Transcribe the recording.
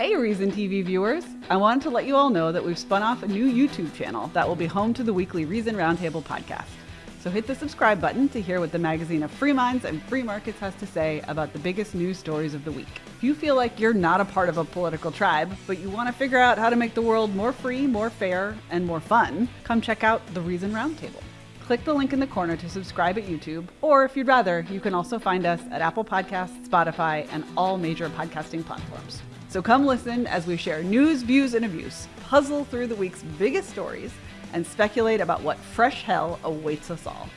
Hey, Reason TV viewers! I wanted to let you all know that we've spun off a new YouTube channel that will be home to the weekly Reason Roundtable podcast. So hit the subscribe button to hear what the magazine of free minds and free markets has to say about the biggest news stories of the week. If you feel like you're not a part of a political tribe, but you want to figure out how to make the world more free, more fair, and more fun, come check out the Reason Roundtable. Click the link in the corner to subscribe at YouTube, or if you'd rather, you can also find us at Apple Podcasts, Spotify, and all major podcasting platforms. So come listen as we share news, views, and abuse, puzzle through the week's biggest stories, and speculate about what fresh hell awaits us all.